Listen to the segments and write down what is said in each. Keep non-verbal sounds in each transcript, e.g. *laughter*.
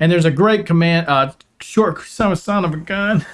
And there's a great command, uh, short son, of a gun.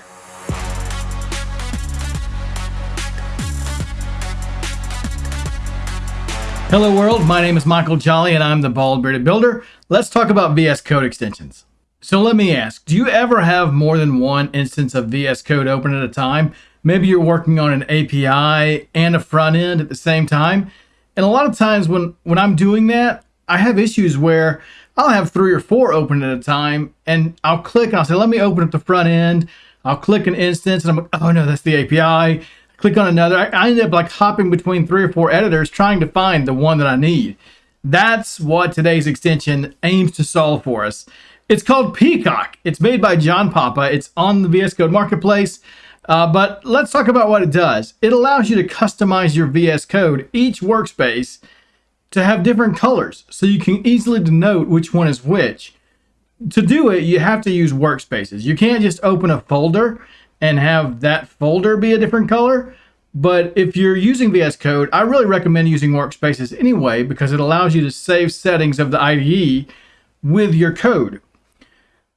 Hello world, my name is Michael Jolly and I'm the Bald Bearded Builder. Let's talk about VS Code extensions. So let me ask, do you ever have more than one instance of VS Code open at a time? Maybe you're working on an API and a front end at the same time. And a lot of times when, when I'm doing that, I have issues where I'll have three or four open at a time and I'll click and I'll say, let me open up the front end. I'll click an instance and I'm like, oh no, that's the API click on another. I, I end up like hopping between three or four editors trying to find the one that I need. That's what today's extension aims to solve for us. It's called Peacock. It's made by John Papa. It's on the VS Code Marketplace. Uh, but let's talk about what it does. It allows you to customize your VS Code, each workspace, to have different colors so you can easily denote which one is which. To do it, you have to use workspaces. You can't just open a folder and have that folder be a different color. But if you're using VS Code, I really recommend using workspaces anyway because it allows you to save settings of the IDE with your code.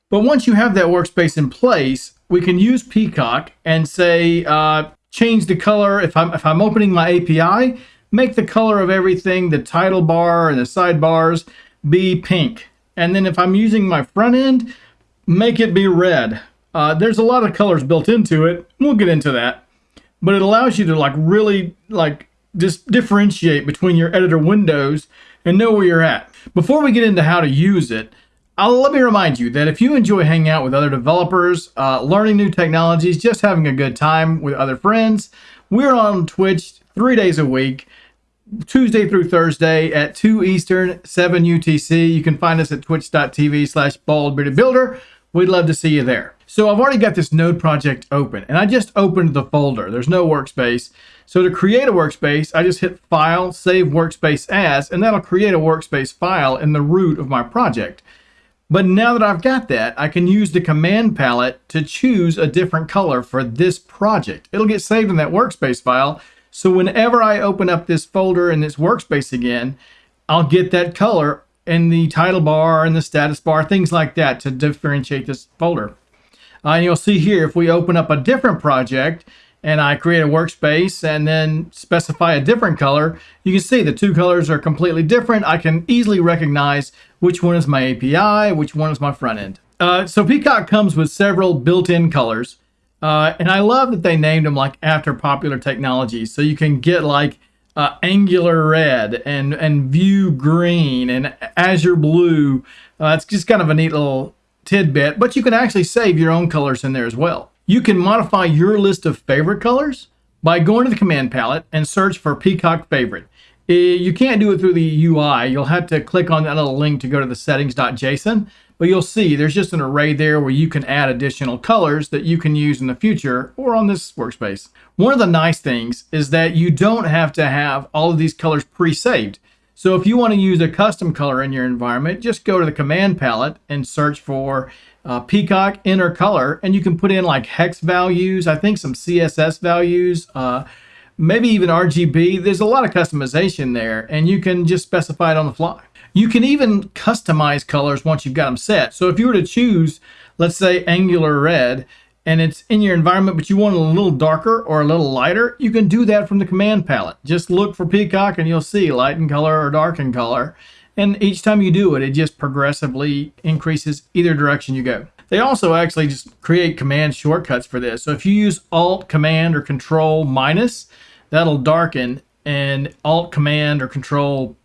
But once you have that workspace in place, we can use Peacock and say, uh, change the color. If I'm, if I'm opening my API, make the color of everything, the title bar and the sidebars, be pink. And then if I'm using my front end, make it be red. Uh, there's a lot of colors built into it. We'll get into that. But it allows you to like really like just differentiate between your editor windows and know where you're at. Before we get into how to use it, I'll, let me remind you that if you enjoy hanging out with other developers, uh, learning new technologies, just having a good time with other friends, we're on Twitch three days a week, Tuesday through Thursday at 2 Eastern, 7 UTC. You can find us at twitch.tv slash baldbeardedbuilder. We'd love to see you there. So I've already got this node project open and I just opened the folder. There's no workspace. So to create a workspace, I just hit File, Save Workspace As, and that'll create a workspace file in the root of my project. But now that I've got that, I can use the command palette to choose a different color for this project. It'll get saved in that workspace file. So whenever I open up this folder in this workspace again, I'll get that color in the title bar and the status bar, things like that to differentiate this folder. Uh, and you'll see here, if we open up a different project and I create a workspace and then specify a different color, you can see the two colors are completely different. I can easily recognize which one is my API, which one is my front end. Uh, so Peacock comes with several built-in colors. Uh, and I love that they named them like after popular technologies. So you can get like uh, Angular red and, and Vue green and Azure blue. Uh, it's just kind of a neat little tidbit, but you can actually save your own colors in there as well. You can modify your list of favorite colors by going to the command palette and search for Peacock Favorite. You can't do it through the UI. You'll have to click on that little link to go to the settings.json, but you'll see there's just an array there where you can add additional colors that you can use in the future or on this workspace. One of the nice things is that you don't have to have all of these colors pre-saved. So if you want to use a custom color in your environment, just go to the command palette and search for uh, Peacock Inner Color, and you can put in like hex values, I think some CSS values, uh, maybe even RGB. There's a lot of customization there, and you can just specify it on the fly. You can even customize colors once you've got them set. So if you were to choose, let's say Angular Red, and it's in your environment, but you want it a little darker or a little lighter, you can do that from the command palette. Just look for Peacock and you'll see light in color or dark in color. And each time you do it, it just progressively increases either direction you go. They also actually just create command shortcuts for this. So if you use Alt, Command, or Control minus, that'll darken, and Alt, Command, or Control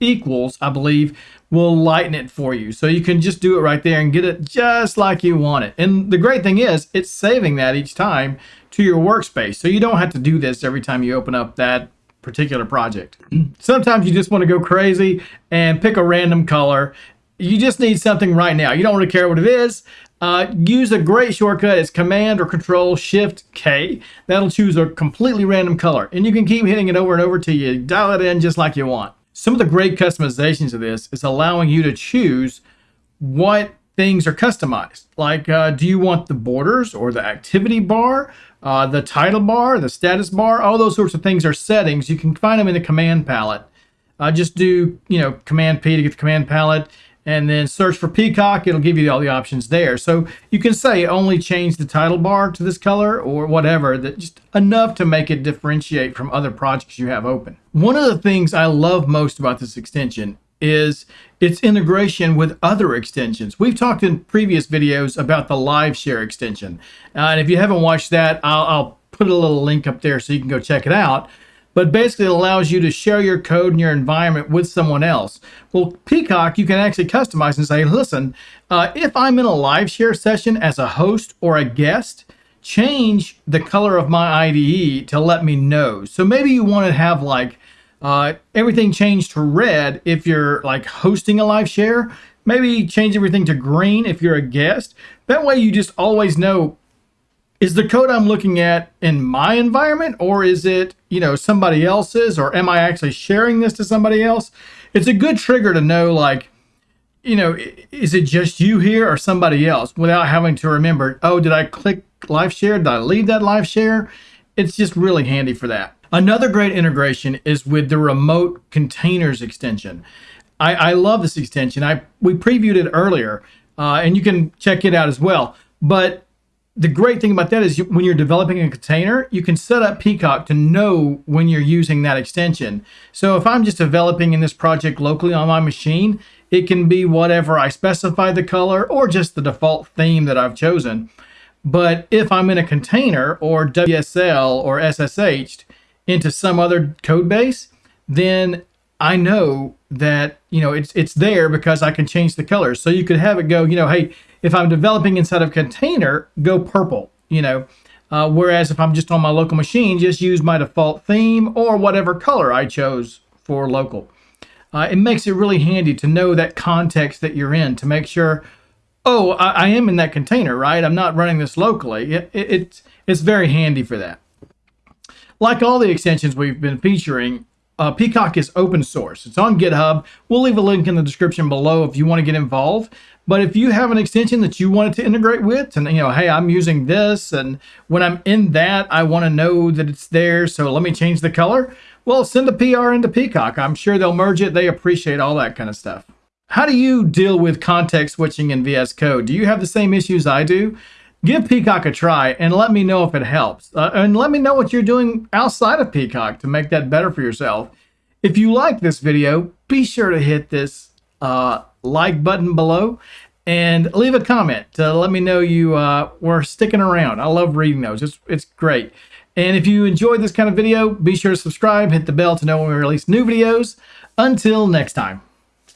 equals, I believe, will lighten it for you. So you can just do it right there and get it just like you want it. And the great thing is it's saving that each time to your workspace. So you don't have to do this every time you open up that particular project. *clears throat* Sometimes you just want to go crazy and pick a random color. You just need something right now. You don't really care what it is. Uh, use a great shortcut. It's Command or Control Shift K. That'll choose a completely random color. And you can keep hitting it over and over till you dial it in just like you want. Some of the great customizations of this is allowing you to choose what things are customized. Like, uh, do you want the borders or the activity bar, uh, the title bar, the status bar? All those sorts of things are settings. You can find them in the command palette. Uh, just do, you know, Command P to get the command palette and then search for Peacock. It'll give you all the options there. So you can say only change the title bar to this color or whatever, that just enough to make it differentiate from other projects you have open. One of the things I love most about this extension is its integration with other extensions. We've talked in previous videos about the live share extension. Uh, and if you haven't watched that, I'll, I'll put a little link up there so you can go check it out but basically it allows you to share your code and your environment with someone else. Well, Peacock, you can actually customize and say, listen, uh, if I'm in a live share session as a host or a guest, change the color of my IDE to let me know. So maybe you want to have like uh, everything changed to red if you're like hosting a live share. Maybe change everything to green if you're a guest. That way you just always know is the code I'm looking at in my environment or is it, you know, somebody else's or am I actually sharing this to somebody else? It's a good trigger to know like, you know, is it just you here or somebody else without having to remember, oh, did I click live share? Did I leave that live share? It's just really handy for that. Another great integration is with the remote containers extension. I, I love this extension. I we previewed it earlier, uh, and you can check it out as well. But the great thing about that is you, when you're developing a container, you can set up Peacock to know when you're using that extension. So if I'm just developing in this project locally on my machine, it can be whatever I specify the color or just the default theme that I've chosen. But if I'm in a container or WSL or SSH into some other code base, then I know that you know it's it's there because I can change the colors. So you could have it go, you know, hey, if I'm developing inside of container, go purple, you know. Uh, whereas if I'm just on my local machine, just use my default theme or whatever color I chose for local. Uh, it makes it really handy to know that context that you're in to make sure, oh, I, I am in that container, right? I'm not running this locally. It, it, it's, it's very handy for that. Like all the extensions we've been featuring, uh, Peacock is open source. It's on GitHub. We'll leave a link in the description below if you want to get involved. But if you have an extension that you wanted to integrate with, and you know, hey, I'm using this, and when I'm in that, I want to know that it's there, so let me change the color. Well, send a PR into Peacock. I'm sure they'll merge it. They appreciate all that kind of stuff. How do you deal with context switching in VS Code? Do you have the same issues I do? Give Peacock a try and let me know if it helps. Uh, and let me know what you're doing outside of Peacock to make that better for yourself. If you like this video, be sure to hit this uh, like button below and leave a comment to let me know you uh, were sticking around. I love reading those. It's, it's great. And if you enjoyed this kind of video, be sure to subscribe, hit the bell to know when we release new videos. Until next time.